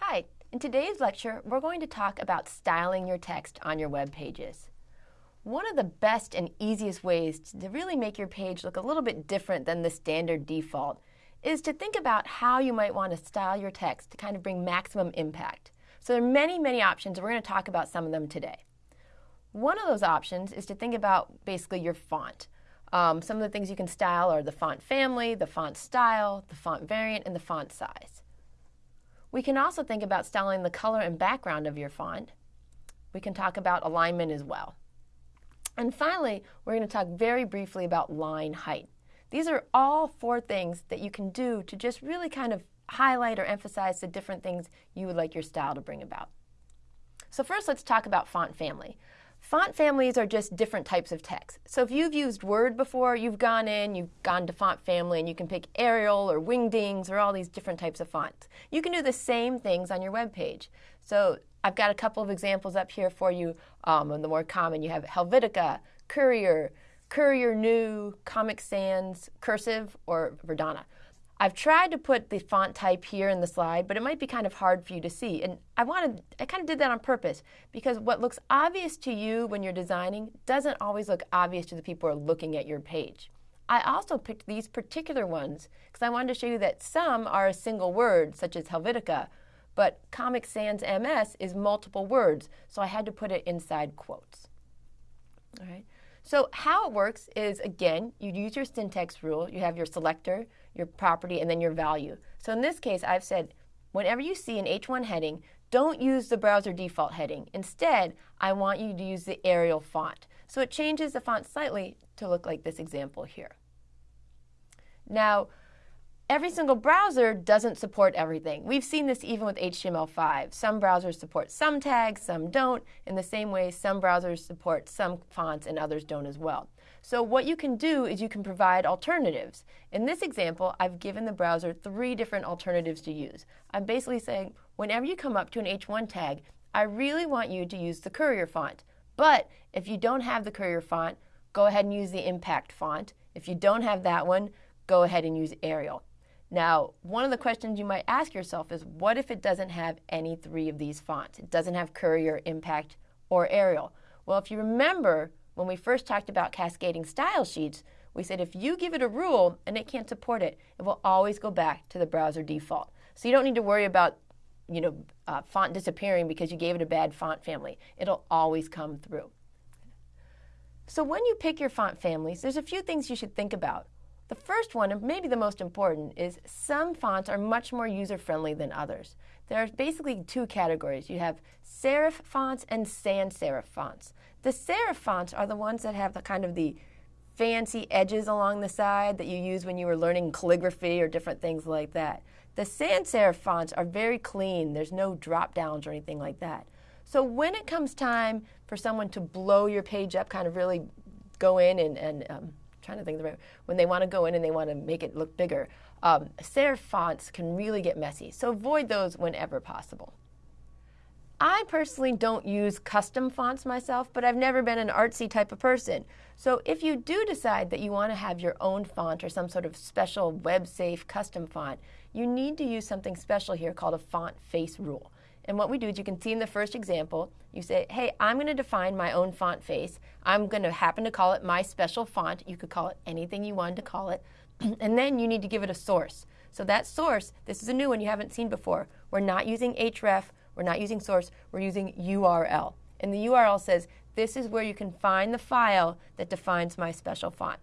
Hi, in today's lecture, we're going to talk about styling your text on your web pages. One of the best and easiest ways to really make your page look a little bit different than the standard default is to think about how you might want to style your text to kind of bring maximum impact. So there are many, many options. We're going to talk about some of them today. One of those options is to think about basically your font. Um, some of the things you can style are the font family, the font style, the font variant, and the font size. We can also think about styling the color and background of your font. We can talk about alignment as well. And finally, we're going to talk very briefly about line height. These are all four things that you can do to just really kind of highlight or emphasize the different things you would like your style to bring about. So first, let's talk about font family. Font families are just different types of text. So if you've used Word before, you've gone in, you've gone to font family, and you can pick Arial or Wingdings or all these different types of fonts. You can do the same things on your web page. So I've got a couple of examples up here for you. Um, the more common, you have Helvetica, Courier, Courier New, Comic Sans, Cursive, or Verdana. I've tried to put the font type here in the slide, but it might be kind of hard for you to see. And I wanted, I kind of did that on purpose because what looks obvious to you when you're designing doesn't always look obvious to the people who are looking at your page. I also picked these particular ones because I wanted to show you that some are a single word, such as Helvetica, but Comic Sans MS is multiple words, so I had to put it inside quotes. All right. So how it works is, again, you use your syntax rule. You have your selector, your property, and then your value. So in this case, I've said, whenever you see an H1 heading, don't use the browser default heading. Instead, I want you to use the Arial font. So it changes the font slightly to look like this example here. Now, Every single browser doesn't support everything. We've seen this even with HTML5. Some browsers support some tags, some don't. In the same way, some browsers support some fonts and others don't as well. So what you can do is you can provide alternatives. In this example, I've given the browser three different alternatives to use. I'm basically saying, whenever you come up to an H1 tag, I really want you to use the Courier font. But if you don't have the Courier font, go ahead and use the Impact font. If you don't have that one, go ahead and use Arial. Now, one of the questions you might ask yourself is what if it doesn't have any three of these fonts? It doesn't have Courier, Impact, or Arial. Well, if you remember when we first talked about cascading style sheets, we said if you give it a rule and it can't support it, it will always go back to the browser default. So you don't need to worry about you know, uh, font disappearing because you gave it a bad font family. It'll always come through. So when you pick your font families, there's a few things you should think about. The first one, and maybe the most important, is some fonts are much more user-friendly than others. There are basically two categories. You have serif fonts and sans serif fonts. The serif fonts are the ones that have the kind of the fancy edges along the side that you use when you were learning calligraphy or different things like that. The sans serif fonts are very clean. There's no drop downs or anything like that. So when it comes time for someone to blow your page up, kind of really go in and, and um, trying to think the right, when they want to go in and they want to make it look bigger. Um, serif fonts can really get messy, so avoid those whenever possible. I personally don't use custom fonts myself, but I've never been an artsy type of person. So if you do decide that you want to have your own font or some sort of special web-safe custom font, you need to use something special here called a font face rule. And what we do is you can see in the first example, you say, hey, I'm going to define my own font face. I'm going to happen to call it my special font. You could call it anything you wanted to call it. and then you need to give it a source. So that source, this is a new one you haven't seen before. We're not using href, we're not using source, we're using URL. And the URL says, this is where you can find the file that defines my special font.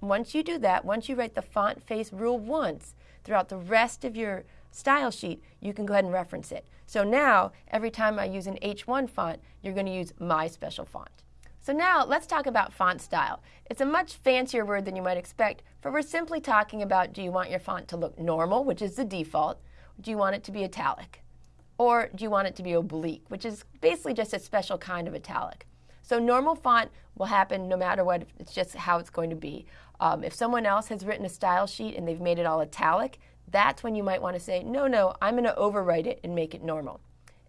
Once you do that, once you write the font face rule once, throughout the rest of your style sheet, you can go ahead and reference it. So now, every time I use an H1 font, you're going to use my special font. So now, let's talk about font style. It's a much fancier word than you might expect, for we're simply talking about do you want your font to look normal, which is the default, do you want it to be italic? Or do you want it to be oblique, which is basically just a special kind of italic. So normal font will happen no matter what, it's just how it's going to be. Um, if someone else has written a style sheet and they've made it all italic, that's when you might want to say, no, no, I'm going to overwrite it and make it normal.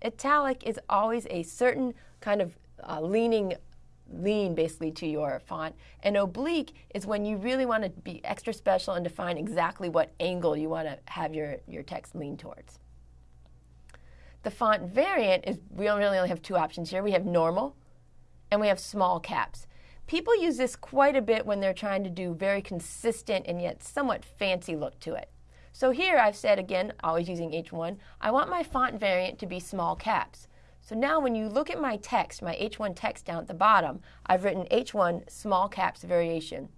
Italic is always a certain kind of uh, leaning lean basically to your font. And oblique is when you really want to be extra special and define exactly what angle you want to have your, your text lean towards. The font variant is we really only have two options here. We have normal and we have small caps. People use this quite a bit when they're trying to do very consistent and yet somewhat fancy look to it. So here I've said again, always using H1, I want my font variant to be small caps. So now when you look at my text, my H1 text down at the bottom, I've written H1 small caps variation.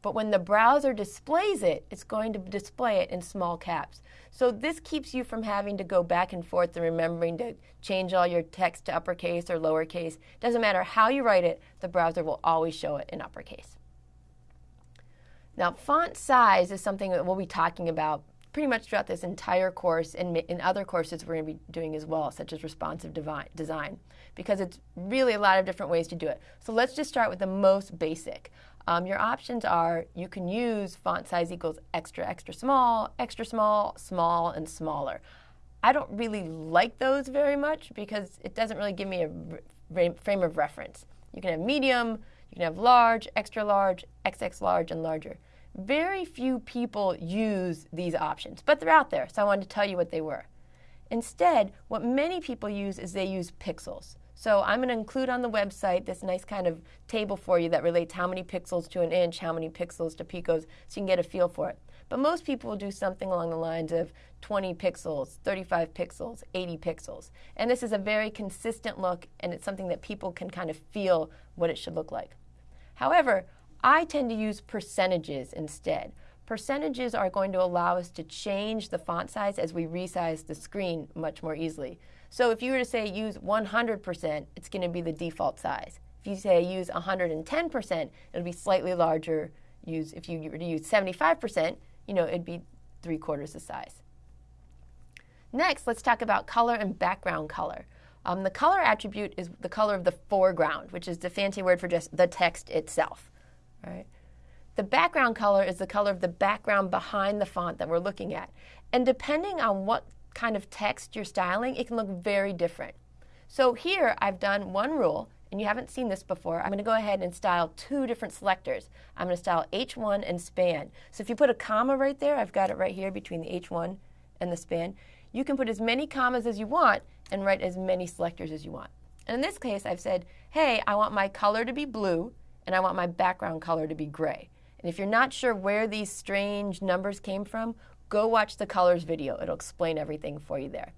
But when the browser displays it, it's going to display it in small caps. So this keeps you from having to go back and forth and remembering to change all your text to uppercase or lowercase. Doesn't matter how you write it, the browser will always show it in uppercase. Now, font size is something that we'll be talking about pretty much throughout this entire course and in other courses we're going to be doing as well, such as responsive design, because it's really a lot of different ways to do it. So let's just start with the most basic. Um, your options are you can use font size equals extra, extra small, extra small, small, and smaller. I don't really like those very much because it doesn't really give me a frame of reference. You can have medium, you can have large, extra large, XX large, and larger. Very few people use these options, but they're out there, so I wanted to tell you what they were. Instead, what many people use is they use pixels. So I'm going to include on the website this nice kind of table for you that relates how many pixels to an inch, how many pixels to picas, so you can get a feel for it. But most people will do something along the lines of 20 pixels, 35 pixels, 80 pixels. And this is a very consistent look, and it's something that people can kind of feel what it should look like. However, I tend to use percentages instead. Percentages are going to allow us to change the font size as we resize the screen much more easily. So if you were to say use 100%, it's going to be the default size. If you say use 110%, it'll be slightly larger. Use if you were to use 75%, you know, it'd be three quarters the size. Next, let's talk about color and background color. Um, the color attribute is the color of the foreground, which is the fancy word for just the text itself. Right? The background color is the color of the background behind the font that we're looking at. And depending on what kind of text you're styling, it can look very different. So here I've done one rule, and you haven't seen this before. I'm going to go ahead and style two different selectors. I'm going to style H1 and span. So if you put a comma right there, I've got it right here between the H1 and the span, you can put as many commas as you want and write as many selectors as you want. And in this case, I've said, hey, I want my color to be blue, and I want my background color to be gray. And if you're not sure where these strange numbers came from, go watch the colors video. It'll explain everything for you there.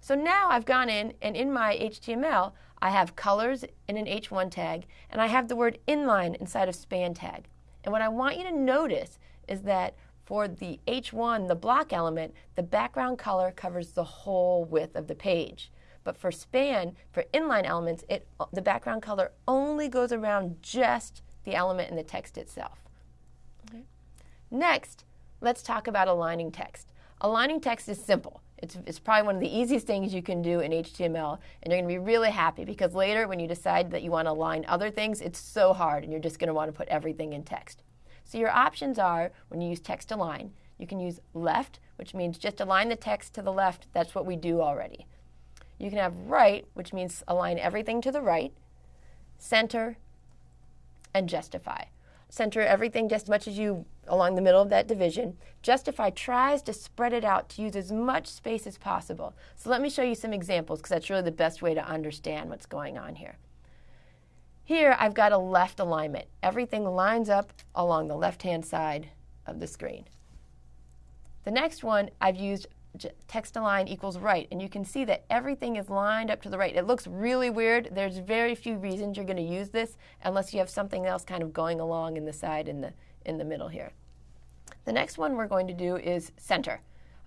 So now I've gone in and in my HTML, I have colors in an H1 tag and I have the word inline inside of span tag. And what I want you to notice is that for the H1, the block element, the background color covers the whole width of the page. But for span, for inline elements, it, the background color only goes around just the element in the text itself. Okay. Next, let's talk about aligning text. Aligning text is simple. It's, it's, probably one of the easiest things you can do in HTML, and you're going to be really happy because later, when you decide that you want to align other things, it's so hard, and you're just going to want to put everything in text. So your options are when you use text align, you can use left, which means just align the text to the left. That's what we do already. You can have right, which means align everything to the right, center, and justify center everything just as much as you along the middle of that division. Justify tries to spread it out to use as much space as possible. So let me show you some examples because that's really the best way to understand what's going on here. Here I've got a left alignment. Everything lines up along the left-hand side of the screen. The next one I've used text align equals right. And you can see that everything is lined up to the right. It looks really weird. There's very few reasons you're going to use this unless you have something else kind of going along in the side in the, in the middle here. The next one we're going to do is center.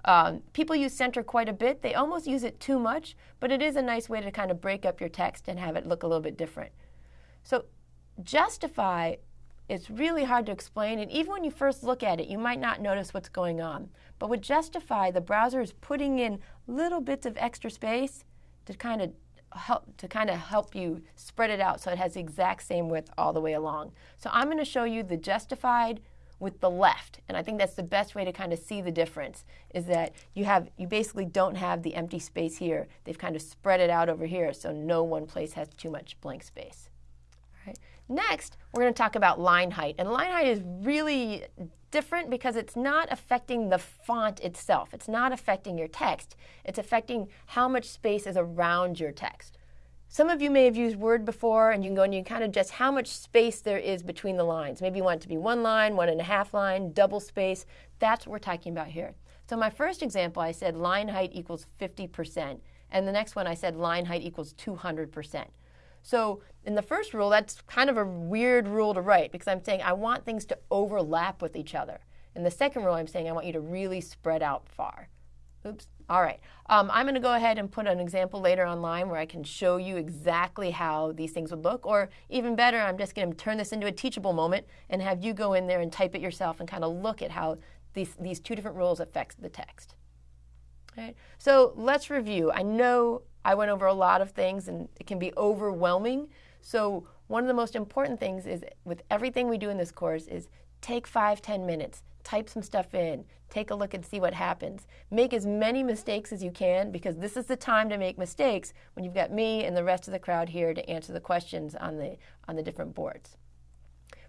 Um, people use center quite a bit. They almost use it too much, but it is a nice way to kind of break up your text and have it look a little bit different. So justify it's really hard to explain, and even when you first look at it, you might not notice what's going on. But with Justify, the browser is putting in little bits of extra space to kind of help to kind of help you spread it out so it has the exact same width all the way along. So I'm going to show you the justified with the left, and I think that's the best way to kind of see the difference is that you have you basically don't have the empty space here. They've kind of spread it out over here so no one place has too much blank space. Next, we're going to talk about line height. And line height is really different because it's not affecting the font itself. It's not affecting your text. It's affecting how much space is around your text. Some of you may have used Word before, and you can go and you can kind of adjust how much space there is between the lines. Maybe you want it to be one line, one and a half line, double space. That's what we're talking about here. So my first example, I said line height equals 50%. And the next one, I said line height equals 200%. So in the first rule, that's kind of a weird rule to write because I'm saying I want things to overlap with each other. In the second rule, I'm saying I want you to really spread out far. Oops. All right. Um, I'm going to go ahead and put an example later online where I can show you exactly how these things would look. Or even better, I'm just going to turn this into a teachable moment and have you go in there and type it yourself and kind of look at how these, these two different rules affect the text. All right. So let's review. I know I went over a lot of things and it can be overwhelming. So one of the most important things is with everything we do in this course is take five, ten minutes type some stuff in, take a look and see what happens. Make as many mistakes as you can because this is the time to make mistakes when you've got me and the rest of the crowd here to answer the questions on the, on the different boards.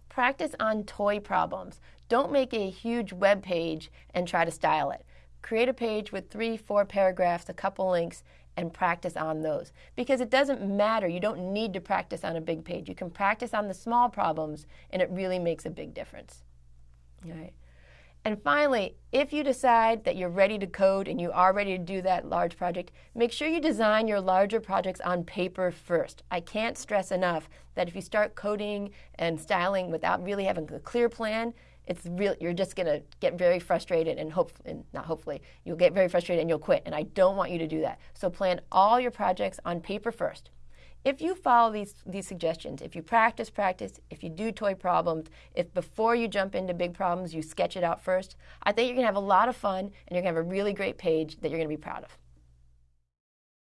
Practice on toy problems. Don't make a huge web page and try to style it. Create a page with three, four paragraphs, a couple links, and practice on those. Because it doesn't matter. You don't need to practice on a big page. You can practice on the small problems, and it really makes a big difference. All right. And finally, if you decide that you're ready to code and you are ready to do that large project, make sure you design your larger projects on paper first. I can't stress enough that if you start coding and styling without really having a clear plan, it's real you're just going to get very frustrated and hope and not hopefully you'll get very frustrated and you'll quit and I don't want you to do that. So plan all your projects on paper first. If you follow these, these suggestions, if you practice, practice, if you do toy problems, if before you jump into big problems you sketch it out first, I think you're going to have a lot of fun and you're going to have a really great page that you're going to be proud of.